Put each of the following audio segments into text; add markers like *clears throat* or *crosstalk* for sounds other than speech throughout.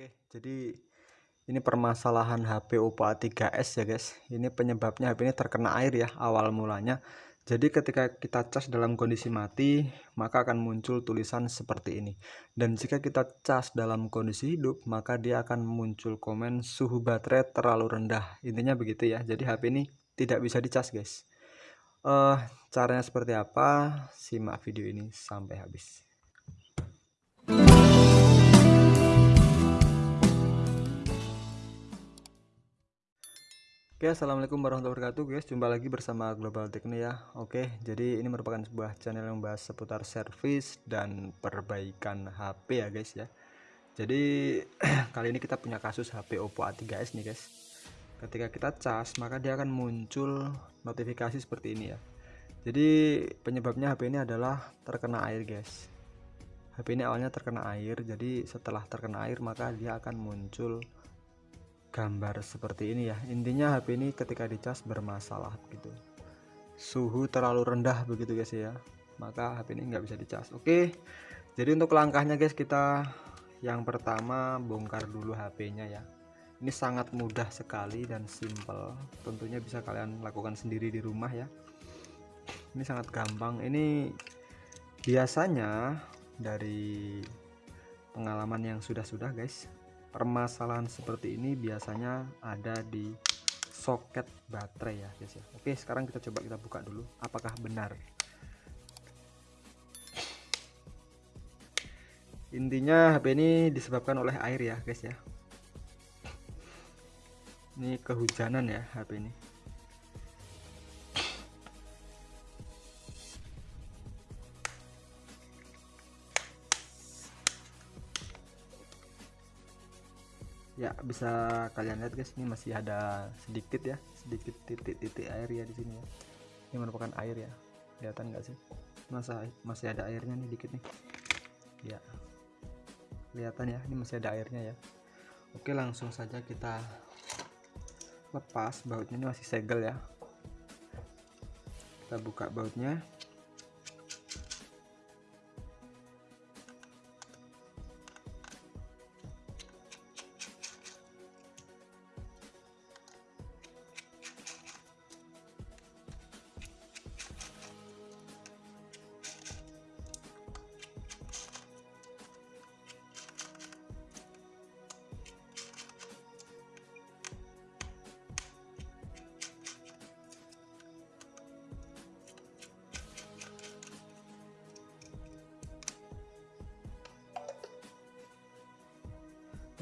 Oke, jadi ini permasalahan HP Oppo A3s ya guys. Ini penyebabnya HP ini terkena air ya awal mulanya. Jadi ketika kita cas dalam kondisi mati, maka akan muncul tulisan seperti ini. Dan jika kita cas dalam kondisi hidup, maka dia akan muncul komen suhu baterai terlalu rendah. Intinya begitu ya. Jadi HP ini tidak bisa dicas guys. Uh, caranya seperti apa? Simak video ini sampai habis. Oke assalamualaikum warahmatullahi wabarakatuh guys. Jumpa lagi bersama Global Techno ya. Oke jadi ini merupakan sebuah channel yang membahas seputar servis dan perbaikan HP ya guys ya. Jadi *clears throat* kali ini kita punya kasus HP Oppo A3s nih guys. Ketika kita cas maka dia akan muncul notifikasi seperti ini ya. Jadi penyebabnya HP ini adalah terkena air guys. HP ini awalnya terkena air jadi setelah terkena air maka dia akan muncul gambar seperti ini ya. Intinya HP ini ketika dicas bermasalah gitu. Suhu terlalu rendah begitu guys ya. Maka HP ini nggak bisa dicas. Oke jadi untuk langkahnya guys kita yang pertama bongkar dulu HP-nya ya. Ini sangat mudah sekali dan simple. Tentunya bisa kalian lakukan sendiri di rumah ya. Ini sangat gampang. Ini biasanya dari pengalaman yang sudah-sudah guys permasalahan seperti ini biasanya ada di soket baterai ya guys ya. Oke sekarang kita coba kita buka dulu apakah benar? Intinya HP ini disebabkan oleh air ya guys ya. Ini kehujanan ya HP ini ya bisa kalian lihat guys ini masih ada sedikit ya sedikit titik-titik air ya di sini ya. Ini merupakan air ya kelihatan nggak sih? Masa masih ada airnya nih dikit nih. Ya kelihatan ya ini masih ada airnya ya. Oke langsung saja kita lepas bautnya ini masih segel ya. Kita buka bautnya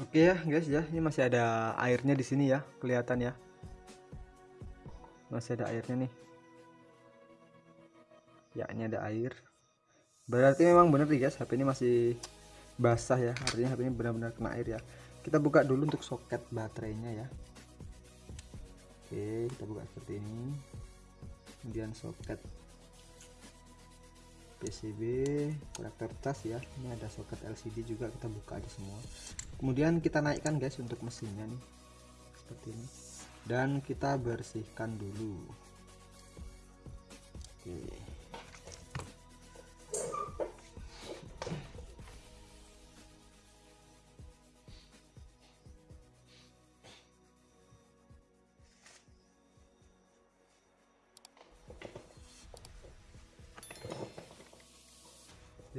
Oke ya guys ya, ini masih ada airnya di sini ya, kelihatan ya. Masih ada airnya nih. Ya, ini ada air. Berarti memang benar nih guys, HP ini masih basah ya, artinya HP ini benar-benar kena air ya. Kita buka dulu untuk soket baterainya ya. Oke, kita buka seperti ini. Kemudian soket PCB konektor cas ya ini ada soket LCD juga kita buka aja semua kemudian kita naikkan guys untuk mesinnya nih. Seperti ini. Dan kita bersihkan dulu. Oke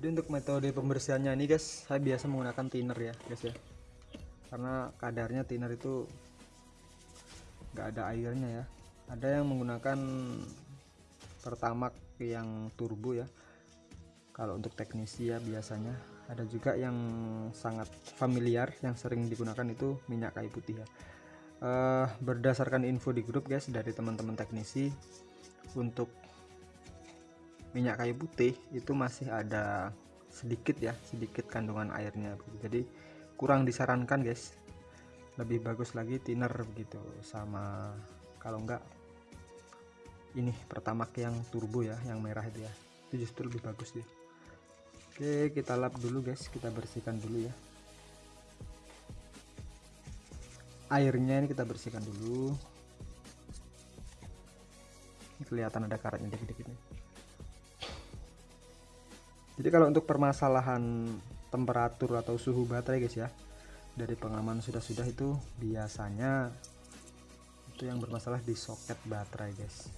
jadi untuk metode pembersihannya ini guys saya biasa menggunakan thinner ya guys ya. Karena kadarnya thinner itu nggak ada airnya ya. Ada yang menggunakan pertamax yang turbo ya. Kalau untuk teknisi ya biasanya. Ada juga yang sangat familiar yang sering digunakan itu minyak kayu putih ya. Uh, berdasarkan info di grup guys dari teman-teman teknisi untuk minyak kayu putih itu masih ada sedikit ya sedikit kandungan airnya jadi kurang disarankan guys. Lebih bagus lagi thinner begitu sama kalau enggak ini pertama yang turbo ya yang merah itu ya. Itu justru lebih bagus deh oke kita lap dulu guys. Kita bersihkan dulu ya. Airnya ini kita bersihkan dulu. Ini kelihatan ada karatnya dikit-dikit nih jadi kalau untuk permasalahan temperatur atau suhu baterai guys ya dari pengalaman sudah-sudah itu biasanya itu yang bermasalah di soket baterai guys.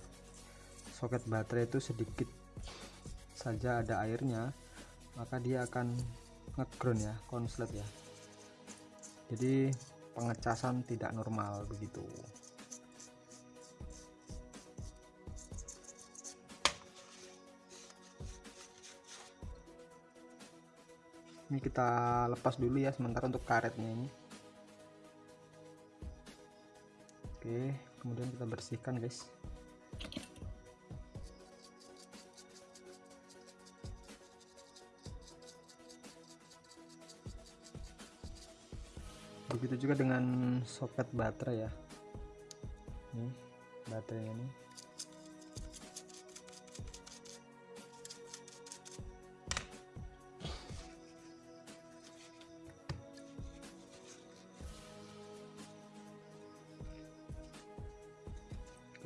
Soket baterai itu sedikit saja ada airnya maka dia akan ngeground ya konslet ya. Jadi pengecasan tidak normal begitu ini kita lepas dulu ya sementara untuk karetnya ini. Oke kemudian kita bersihkan guys. Begitu juga dengan soket baterai ya. Ini baterai ini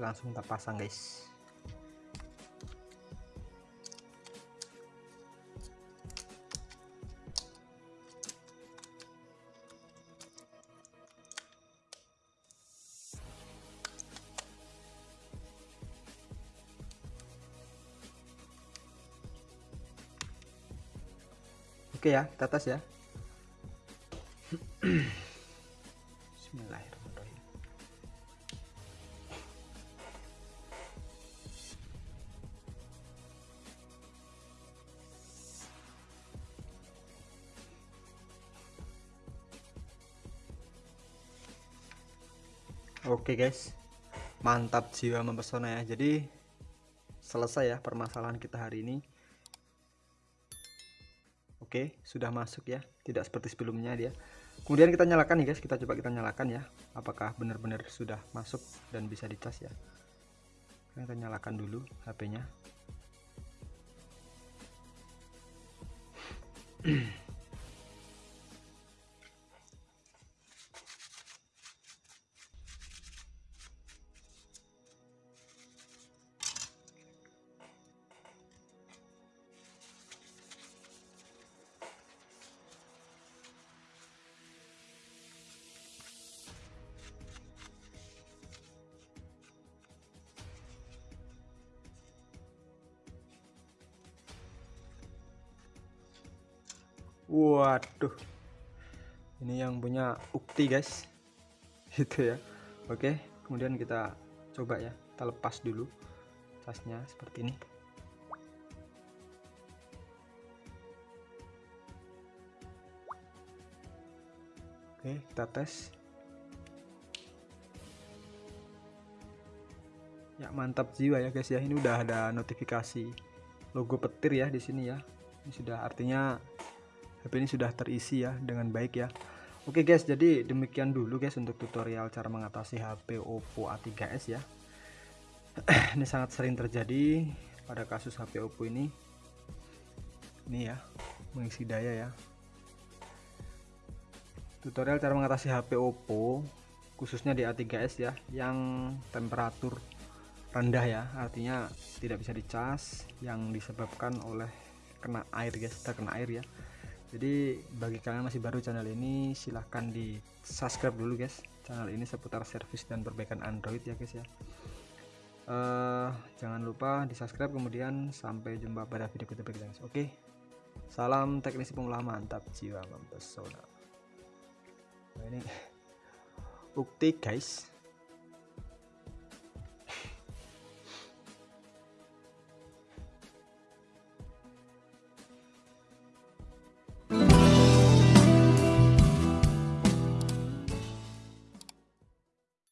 langsung kita pasang guys Oke ya, kita ya. *clears throat* Oke guys, mantap jiwa mempesona ya. Jadi selesai ya permasalahan kita hari ini. Oke sudah masuk ya. Tidak seperti sebelumnya dia. Kemudian kita nyalakan nih guys. Kita coba kita nyalakan ya. Apakah benar-benar sudah masuk dan bisa dicas ya? Kita nyalakan dulu HP-nya *clears throat* waduh. Ini yang punya ukti guys. *laughs* Itu ya. Oke kemudian kita coba ya. Kita lepas dulu casnya seperti ini. Oke kita tes. Ya mantap jiwa ya guys ya. Ini udah ada notifikasi logo petir ya di sini ya. Ini sudah artinya HP ini sudah terisi ya dengan baik ya. Oke guys jadi demikian dulu guys untuk tutorial cara mengatasi HP Oppo A3s ya. *clears throat* Ini sangat sering terjadi pada kasus HP Oppo ini. Ini ya mengisi daya ya. Tutorial cara mengatasi HP Oppo khususnya di A3s ya yang temperatur rendah ya. Artinya tidak bisa dicas yang disebabkan oleh kena air guys. Terkena air ya jadi bagi kalian masih baru channel ini silahkan di subscribe dulu guys. Channel ini seputar servis dan perbaikan Android ya guys ya. Uh, jangan lupa di subscribe kemudian sampai jumpa pada video kita guys. Oke? Salam teknisi pemula mantap jiwa mempesona. Nah, ini *laughs* bukti guys